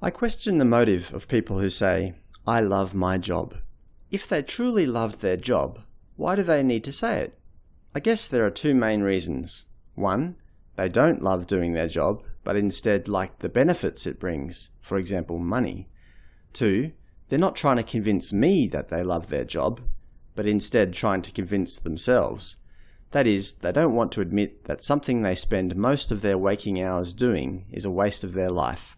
I question the motive of people who say, I love my job. If they truly loved their job, why do they need to say it? I guess there are two main reasons. One, they don't love doing their job, but instead like the benefits it brings, for example money. Two, they're not trying to convince me that they love their job, but instead trying to convince themselves. That is, they don't want to admit that something they spend most of their waking hours doing is a waste of their life.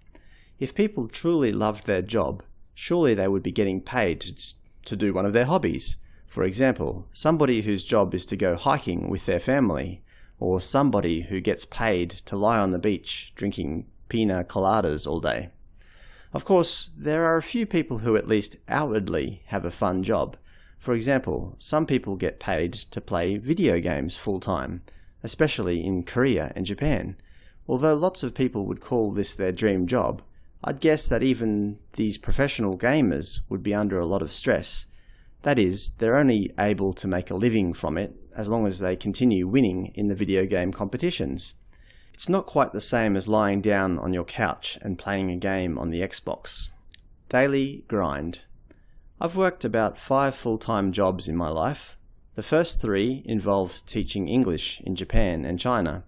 If people truly loved their job, surely they would be getting paid to, to do one of their hobbies. For example, somebody whose job is to go hiking with their family, or somebody who gets paid to lie on the beach drinking pina coladas all day. Of course, there are a few people who at least outwardly have a fun job. For example, some people get paid to play video games full time, especially in Korea and Japan. Although lots of people would call this their dream job, I'd guess that even these professional gamers would be under a lot of stress. That is, they're only able to make a living from it as long as they continue winning in the video game competitions. It's not quite the same as lying down on your couch and playing a game on the Xbox. Daily grind. I've worked about five full-time jobs in my life. The first three involved teaching English in Japan and China.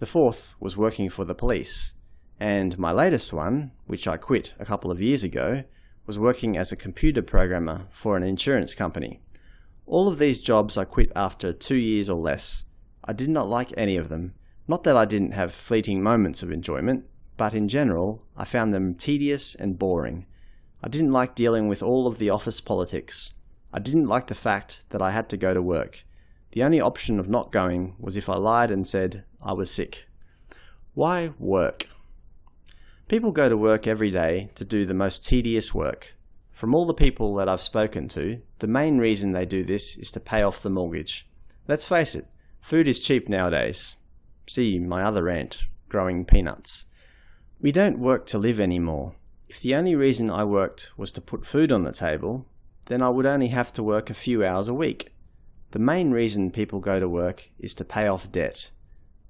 The fourth was working for the police. And my latest one, which I quit a couple of years ago, was working as a computer programmer for an insurance company. All of these jobs I quit after two years or less. I did not like any of them. Not that I didn't have fleeting moments of enjoyment, but in general, I found them tedious and boring. I didn't like dealing with all of the office politics. I didn't like the fact that I had to go to work. The only option of not going was if I lied and said I was sick. Why work? People go to work every day to do the most tedious work. From all the people that I've spoken to, the main reason they do this is to pay off the mortgage. Let's face it, food is cheap nowadays. See my other rant, growing peanuts. We don't work to live anymore. If the only reason I worked was to put food on the table, then I would only have to work a few hours a week. The main reason people go to work is to pay off debt.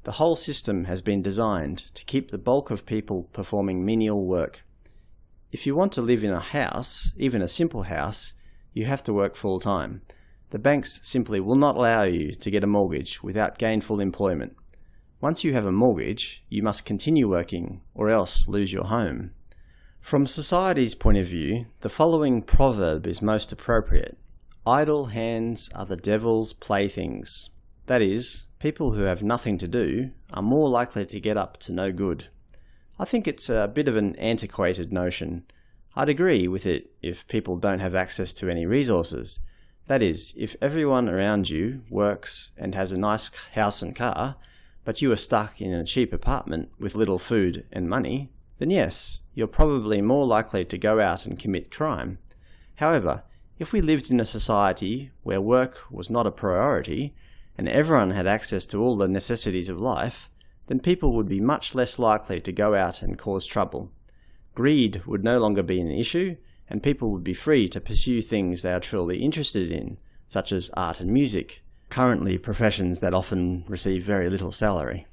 The whole system has been designed to keep the bulk of people performing menial work. If you want to live in a house, even a simple house, you have to work full time. The banks simply will not allow you to get a mortgage without gainful employment. Once you have a mortgage, you must continue working or else lose your home. From society's point of view, the following proverb is most appropriate. Idle hands are the devil's playthings. That is, people who have nothing to do are more likely to get up to no good. I think it's a bit of an antiquated notion. I'd agree with it if people don't have access to any resources. That is, if everyone around you works and has a nice house and car, but you are stuck in a cheap apartment with little food and money, then yes, you're probably more likely to go out and commit crime. However, if we lived in a society where work was not a priority, and everyone had access to all the necessities of life, then people would be much less likely to go out and cause trouble. Greed would no longer be an issue, and people would be free to pursue things they are truly interested in, such as art and music, currently professions that often receive very little salary.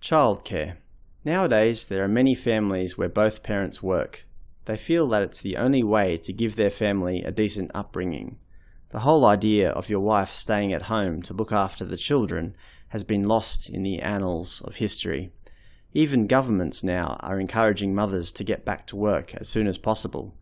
Childcare. Nowadays, there are many families where both parents work. They feel that it's the only way to give their family a decent upbringing. The whole idea of your wife staying at home to look after the children has been lost in the annals of history. Even governments now are encouraging mothers to get back to work as soon as possible.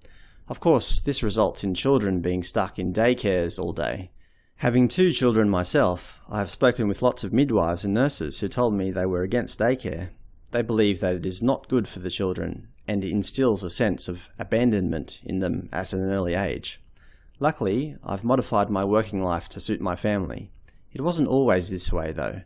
Of course, this results in children being stuck in daycares all day. Having two children myself, I have spoken with lots of midwives and nurses who told me they were against daycare. They believe that it is not good for the children and instills a sense of abandonment in them at an early age. Luckily, I've modified my working life to suit my family. It wasn't always this way though.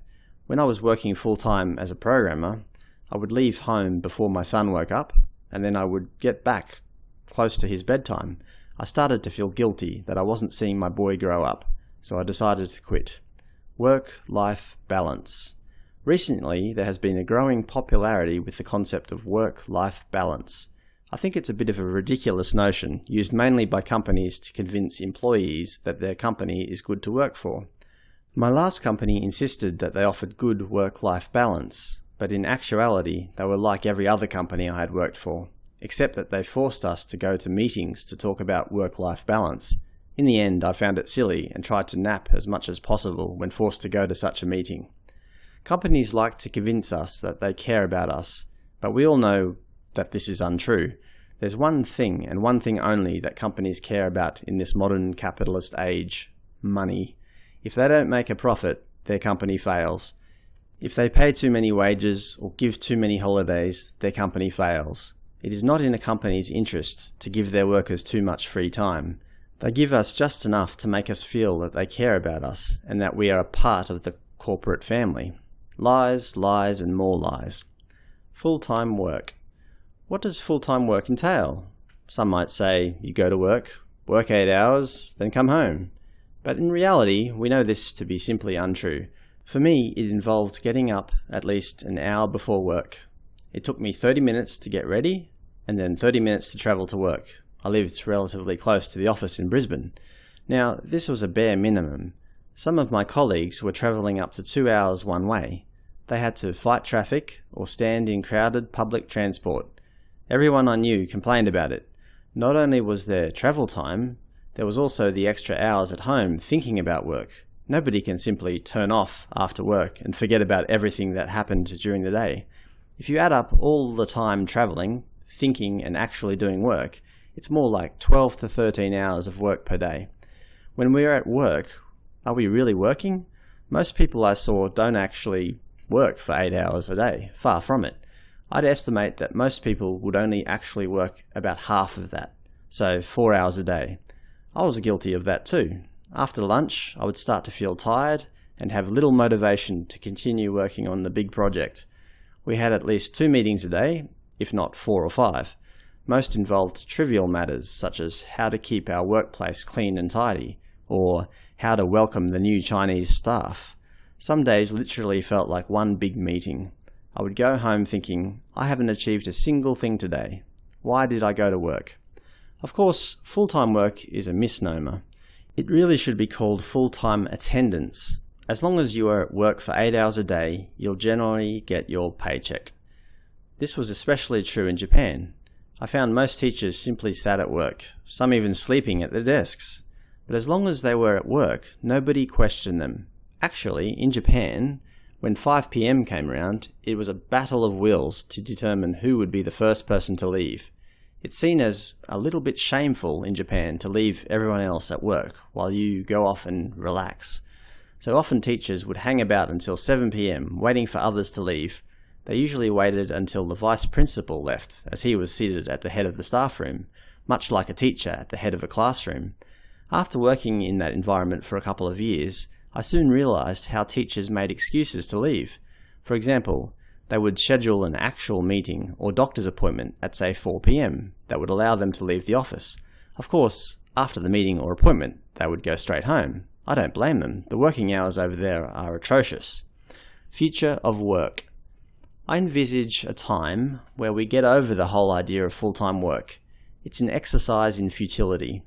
When I was working full-time as a programmer, I would leave home before my son woke up, and then I would get back close to his bedtime. I started to feel guilty that I wasn't seeing my boy grow up, so I decided to quit. Work-life balance. Recently, there has been a growing popularity with the concept of work-life balance. I think it's a bit of a ridiculous notion, used mainly by companies to convince employees that their company is good to work for. My last company insisted that they offered good work-life balance, but in actuality they were like every other company I had worked for. except that they forced us to go to meetings to talk about work-life balance. In the end, I found it silly and tried to nap as much as possible when forced to go to such a meeting. Companies like to convince us that they care about us, but we all know that this is untrue. There's one thing, and one thing only, that companies care about in this modern capitalist age money. If they don't make a profit, their company fails. If they pay too many wages or give too many holidays, their company fails. It is not in a company's interest to give their workers too much free time. They give us just enough to make us feel that they care about us and that we are a part of the corporate family. Lies, lies, and more lies. Full-time work. What does full-time work entail? Some might say you go to work, work eight hours, then come home. But in reality, we know this to be simply untrue. For me, it involved getting up at least an hour before work. It took me 30 minutes to get ready, and then 30 minutes to travel to work. I lived relatively close to the office in Brisbane. Now, this was a bare minimum. Some of my colleagues were travelling up to two hours one way. They had to fight traffic or stand in crowded public transport. Everyone I knew complained about it. Not only was there travel time, there was also the extra hours at home thinking about work. Nobody can simply turn off after work and forget about everything that happened during the day. If you add up all the time travelling, thinking and actually doing work, it's more like 12 to 13 hours of work per day. When we're at work, are we really working? Most people I saw don't actually work for 8 hours a day, far from it. I'd estimate that most people would only actually work about half of that, so 4 hours a day. I was guilty of that too. After lunch, I would start to feel tired and have little motivation to continue working on the big project. We had at least two meetings a day, if not four or five. Most involved trivial matters such as how to keep our workplace clean and tidy, or how to welcome the new Chinese staff. Some days literally felt like one big meeting. I would go home thinking, I haven't achieved a single thing today. Why did I go to work? Of course, full-time work is a misnomer. It really should be called full-time attendance. As long as you are at work for 8 hours a day, you'll generally get your paycheck. This was especially true in Japan. I found most teachers simply sat at work, some even sleeping at their desks. But as long as they were at work, nobody questioned them. Actually, in Japan, when 5pm came around, it was a battle of wills to determine who would be the first person to leave. It's seen as a little bit shameful in Japan to leave everyone else at work while you go off and relax. So often teachers would hang about until 7pm, waiting for others to leave, they usually waited until the vice principal left, as he was seated at the head of the staff room, much like a teacher at the head of a classroom. After working in that environment for a couple of years, I soon realized how teachers made excuses to leave. For example, they would schedule an actual meeting or doctor's appointment at say 4pm that would allow them to leave the office. Of course, after the meeting or appointment, they would go straight home. I don't blame them, the working hours over there are atrocious. Future of work. I envisage a time where we get over the whole idea of full-time work. It's an exercise in futility.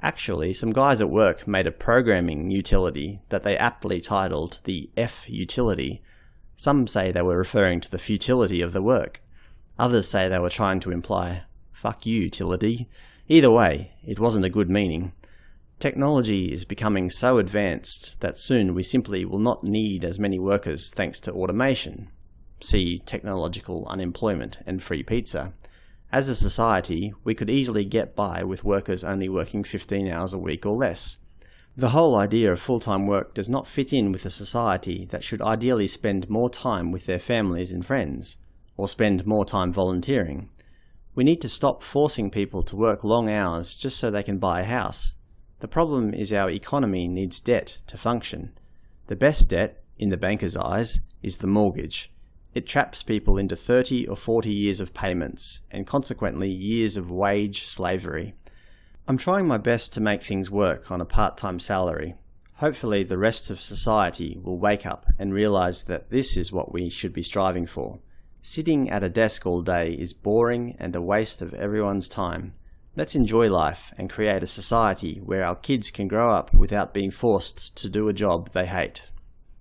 Actually, some guys at work made a programming utility that they aptly titled the F utility. Some say they were referring to the futility of the work. Others say they were trying to imply, fuck you, utility. Either way, it wasn't a good meaning. Technology is becoming so advanced that soon we simply will not need as many workers thanks to automation see technological unemployment and free pizza. As a society, we could easily get by with workers only working 15 hours a week or less. The whole idea of full-time work does not fit in with a society that should ideally spend more time with their families and friends, or spend more time volunteering. We need to stop forcing people to work long hours just so they can buy a house. The problem is our economy needs debt to function. The best debt, in the banker's eyes, is the mortgage. It traps people into 30 or 40 years of payments, and consequently years of wage slavery. I'm trying my best to make things work on a part-time salary. Hopefully the rest of society will wake up and realize that this is what we should be striving for. Sitting at a desk all day is boring and a waste of everyone's time. Let's enjoy life and create a society where our kids can grow up without being forced to do a job they hate.